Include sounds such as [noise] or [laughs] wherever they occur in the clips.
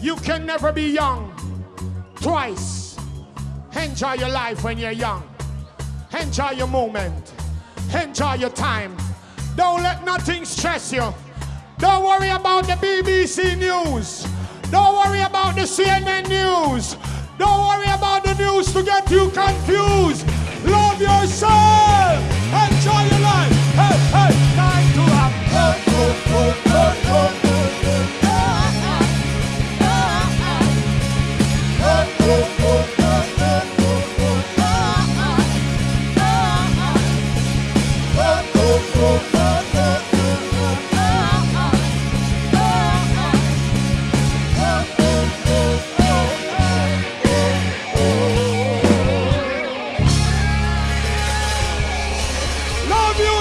You can never be young twice. Enjoy your life when you're young. Enjoy your moment. Enjoy your time. Don't let nothing stress you. Don't worry about the BBC News. Don't worry about the CNN News.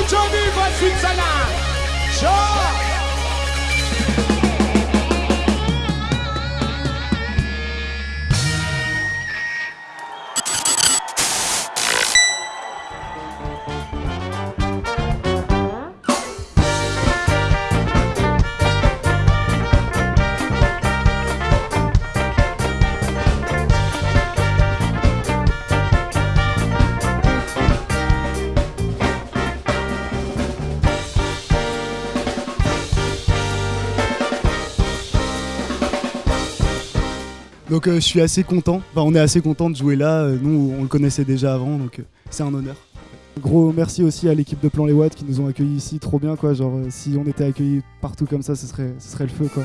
Johnny von Switzerland. Sure. Donc euh, je suis assez content, enfin on est assez content de jouer là, Euh, nous on le connaissait déjà avant donc euh, c'est un honneur. Gros merci aussi à l'équipe de Plan Les Watts qui nous ont accueillis ici trop bien quoi, genre si on était accueillis partout comme ça ce serait, ce serait le feu quoi.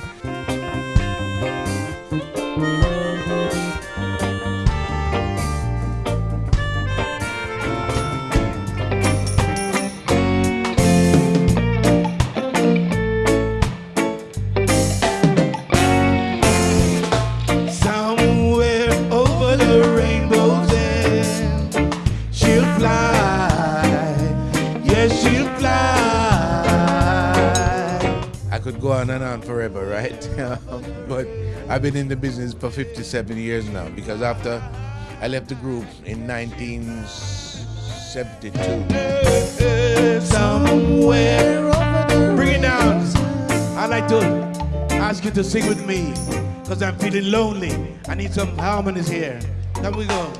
On and on forever, right? [laughs] Um, but I've been in the business for 57 years now because after I left the group in 1972. Somewhere Bring it down. I'd like to ask you to sing with me because I'm feeling lonely. I need some harmonies here. Here we go.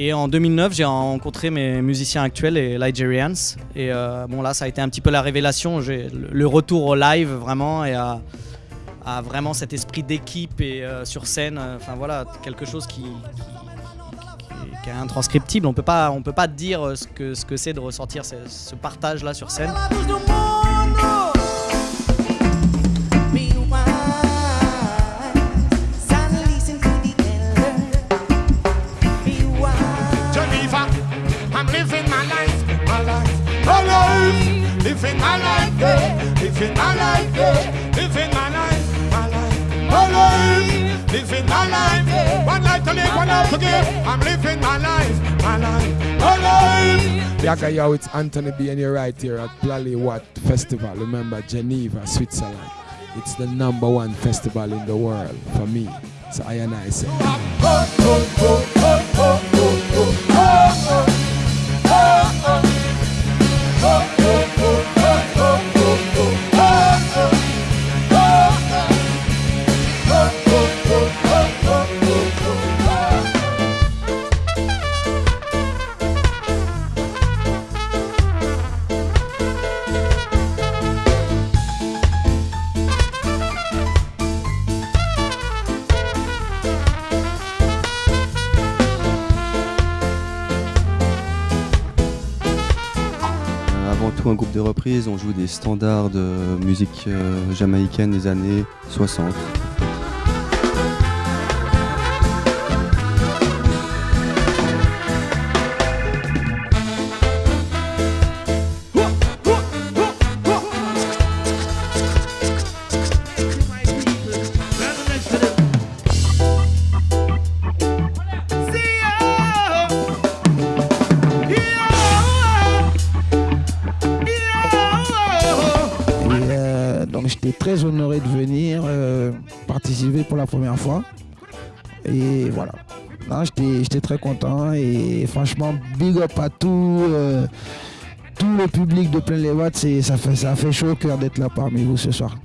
Et en 2009, j'ai rencontré mes musiciens actuels, les Ligerians. Et euh, bon, là, ça a été un petit peu la révélation. Le retour au live, vraiment, et à, vraiment cet esprit d'équipe et euh, sur scène. Enfin, voilà, quelque chose qui, qui, qui- qui est intranscriptible. On on peut pas dire ce que ce que c'est de ressortir ce, ce partage-là sur scène. Living my life, yeah, living my life, yeah, living my life, my life, my life, living my life. yeah. One life to live, one life to give. I'm living my life, my life, my life. Yaga yo, it's Anthony B and you're right here at Plally Watt Festival. Remember Geneva, Switzerland. It's the number one festival in the world for me. So I and I say. Un groupe de reprises, on joue des standards de musique euh, jamaïcaine des années 60. Très honoré de venir euh, participer pour la première fois. Et voilà. J'étais très content et franchement, big up à tout, euh, tout le public de plein les watts. Ça fait, ça fait chaud au cœur d'être là parmi vous ce soir.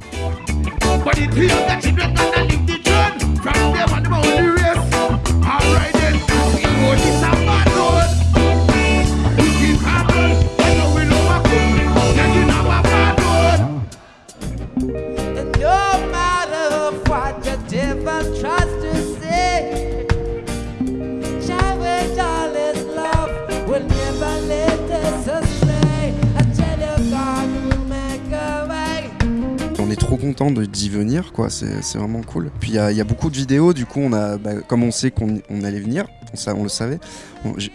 Content d'y venir, quoi. C'est vraiment cool. Puis il y, y a beaucoup de vidéos, du coup, on a, bah, comme on sait qu'on on allait venir, on, on le savait.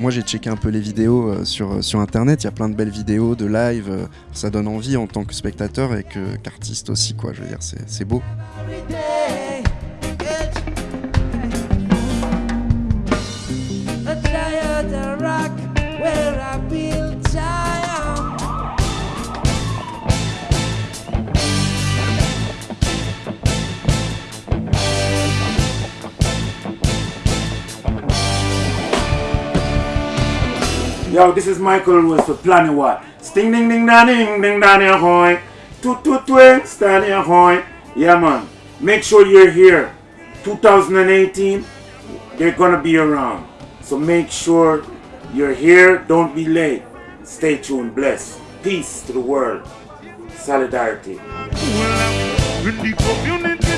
moi, j'ai checké un peu les vidéos euh, sur, sur internet. Il y a plein de belles vidéos de live. euh, ça donne envie en tant que spectateur et qu'artiste aussi, quoi. Je veux dire, c'est beau. Yo, this is Michael Rose for Planet What. Sting ding ding da ding ding da ding ahoy. Toot toot twing, standing ahoy. Yeah man. Make sure you're here. 2018, they're gonna be around. So make sure you're here. Don't be late. Stay tuned. Bless. Peace to the world. Solidarity. The community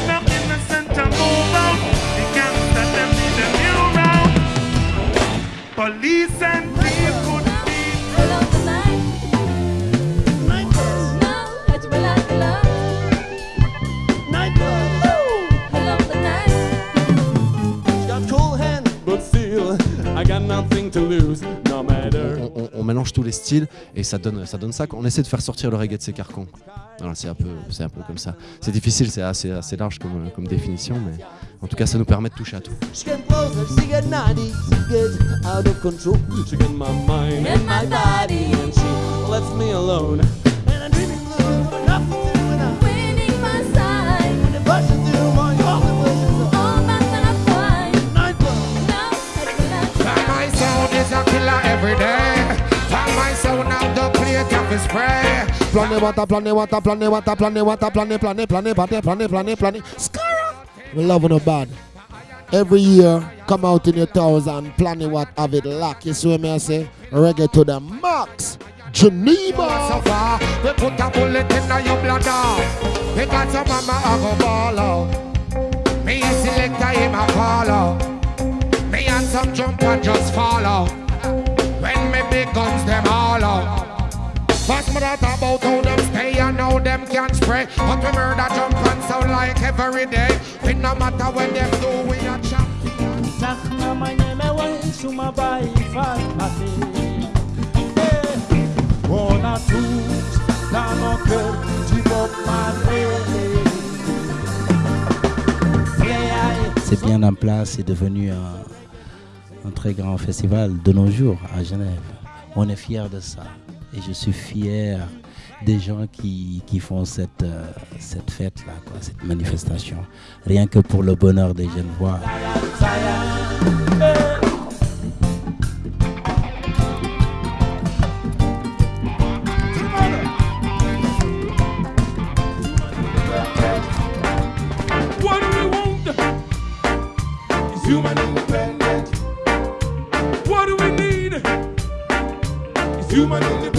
to lose, no matter. on, on- on mélange tous les styles et ça donne ça donne ça on essaie de faire sortir le reggae de ses carcans voilà, c'est un peu c'est un peu comme ça c'est difficile c'est assez assez large comme, comme définition mais en tout cas ça nous permet de toucher à tout She get closer, she get naughty, she get out of control. She get my mind and my body, and she lets me alone. Every day. Time my sound out the plate of his spray. Planet water, planet water, planet water, planet water, planet, planet, planet, planet, planet, planet, planet. Skara! We love no bad. Every year, come out in your towers and planet what have it lock. You see what me I say? Reggae to the max. Geneva. So far, we put a bullet in your bladder. We got some mama a go ball out. Me a selector him a follow. Me and some jump and just follow. When me big guns them all out. First me that about how them stay and how them can spray. But we murder jump and sound like every day. We no matter what them do, we a champion. Zachna manyeme waishu mabai fatmate On a tous dans nos cœurs du Bob Marley C'est bien en place, c'est devenu un, un très grand festival de nos jours à Genève. On est fier de ça. Et je suis fier des gens qui, qui font cette, euh, cette fête-là, cette manifestation. Rien que pour le bonheur des jeunes voix. Human